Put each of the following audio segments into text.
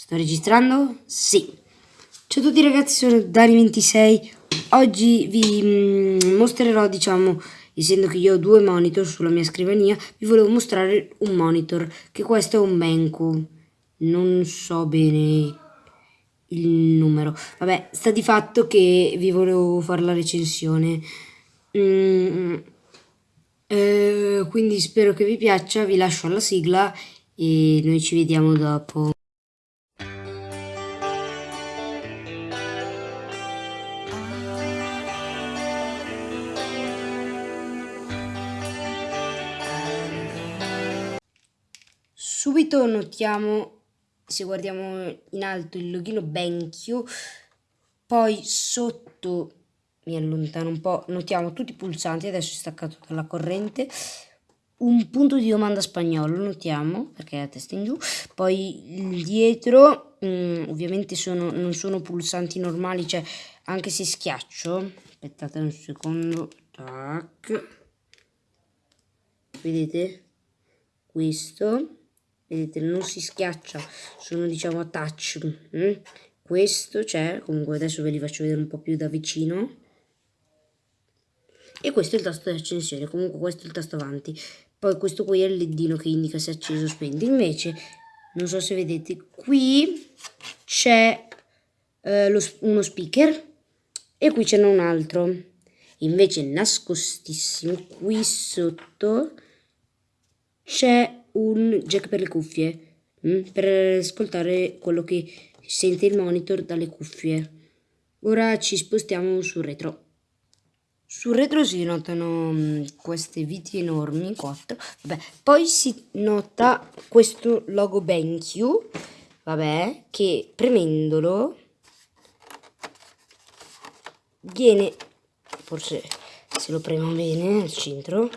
Sto registrando? Sì. Ciao a tutti ragazzi, sono Dani26. Oggi vi mm, mostrerò, diciamo, essendo che io ho due monitor sulla mia scrivania, vi volevo mostrare un monitor, che questo è un Benko. Non so bene il numero. Vabbè, sta di fatto che vi volevo fare la recensione. Mm, eh, quindi spero che vi piaccia, vi lascio alla sigla e noi ci vediamo dopo. Subito notiamo, se guardiamo in alto, il logino BenQ, poi sotto, mi allontano un po', notiamo tutti i pulsanti, adesso è staccato dalla corrente, un punto di domanda spagnolo, notiamo, perché è a testa in giù, poi dietro, mh, mm, ovviamente sono, non sono pulsanti normali, cioè anche se schiaccio, aspettate un secondo, tac, vedete, questo, vedete non si schiaccia sono diciamo a touch mm? questo c'è comunque adesso ve li faccio vedere un po' più da vicino. E questo è il tasto di accensione comunque questo è il tasto avanti. Poi questo qui è il ledino che indica se è acceso o spento invece non so se vedete qui c'è eh, uno speaker e qui ce n'è un altro. Invece nascostissimo qui sotto c'è un jack per le cuffie, mm, per ascoltare quello che sente il monitor dalle cuffie. Ora ci spostiamo sul retro. Sul retro si notano mm, queste viti enormi, 4. Vabbè, poi si nota questo logo BenQ, vabbè, che premendolo viene, forse se lo premo bene al centro,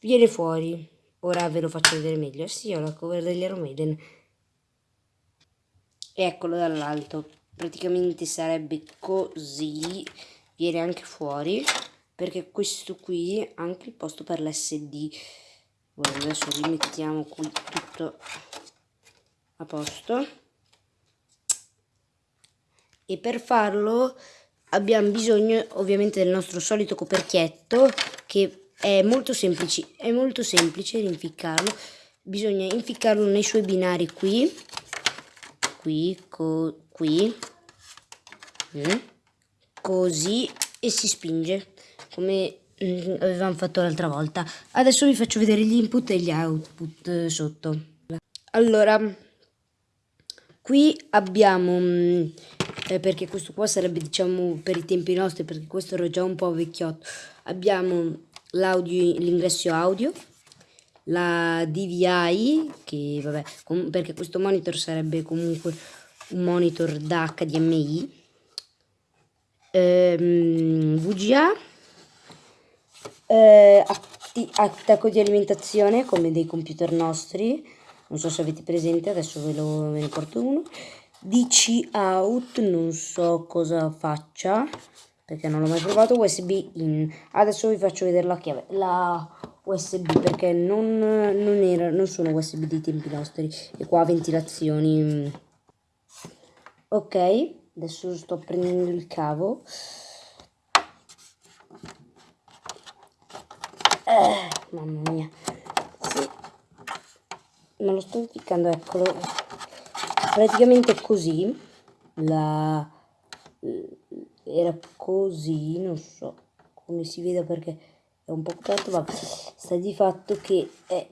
viene fuori. Ora ve lo faccio vedere meglio. Sì, ho la cover degli Iron Maiden. Eccolo dall'alto. Praticamente sarebbe così. Viene anche fuori. Perché questo qui ha anche il posto per l'SD. adesso rimettiamo qui tutto a posto. E per farlo abbiamo bisogno ovviamente del nostro solito coperchietto che è molto semplice, è molto semplice rinficcarlo. Bisogna inficcarlo nei suoi binari qui, qui, co, qui, mm, così e si spinge come mm, avevamo fatto l'altra volta. Adesso vi faccio vedere gli input e gli output eh, sotto. Allora, qui abbiamo, mm, eh, perché questo qua sarebbe diciamo per i tempi nostri, perché questo era già un po' vecchiotto, abbiamo l'ingresso audio, la DVI, che vabbè, perché questo monitor sarebbe comunque un monitor da HDMI, ehm, VGA, eh, attacco di alimentazione come dei computer nostri, non so se avete presente, adesso ve, lo, ve ne porto uno, DC out, non so cosa faccia, perché non l'ho mai provato USB in adesso vi faccio vedere la chiave la USB perché non, non, era, non sono USB dei tempi nostri e qua ventilazioni ok adesso sto prendendo il cavo. Eh, mamma mia. Sì. me lo sto ficcando eccolo. Praticamente così la era così, non so come si vede perché è un po' coperto, ma sta di fatto che è,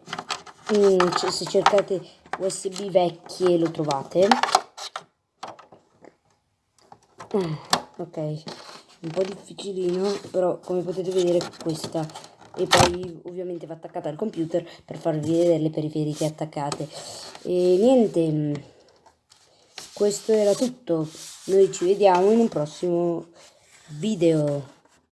mm, se cercate USB vecchie lo trovate. Mm, ok, un po' difficilino, però come potete vedere questa e poi ovviamente va attaccata al computer per farvi vedere le periferiche attaccate e niente mm, questo era tutto. Noi ci vediamo in un prossimo video